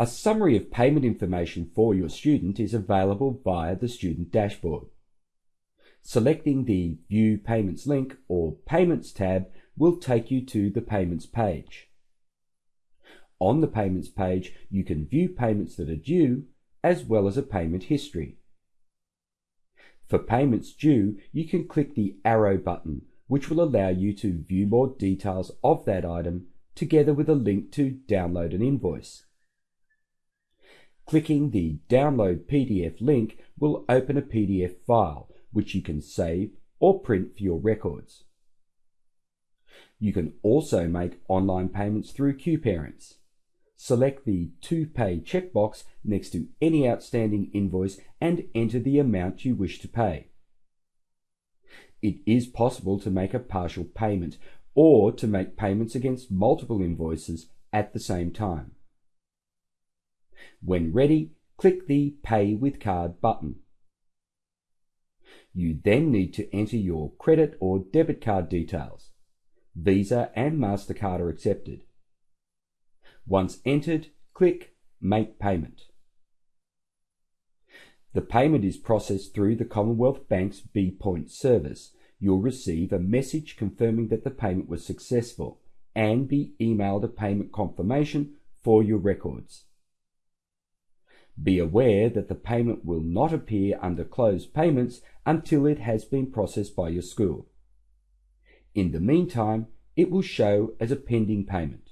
A summary of payment information for your student is available via the student dashboard. Selecting the View Payments link or Payments tab will take you to the Payments page. On the Payments page, you can view payments that are due, as well as a payment history. For payments due, you can click the arrow button, which will allow you to view more details of that item, together with a link to download an invoice. Clicking the Download PDF link will open a PDF file, which you can save or print for your records. You can also make online payments through QParents. Select the To Pay checkbox next to any outstanding invoice and enter the amount you wish to pay. It is possible to make a partial payment or to make payments against multiple invoices at the same time. When ready, click the Pay with Card button. You then need to enter your credit or debit card details. Visa and MasterCard are accepted. Once entered, click Make Payment. The payment is processed through the Commonwealth Bank's BPOINT service. You'll receive a message confirming that the payment was successful and be emailed a payment confirmation for your records. Be aware that the payment will not appear under closed payments until it has been processed by your school. In the meantime, it will show as a pending payment.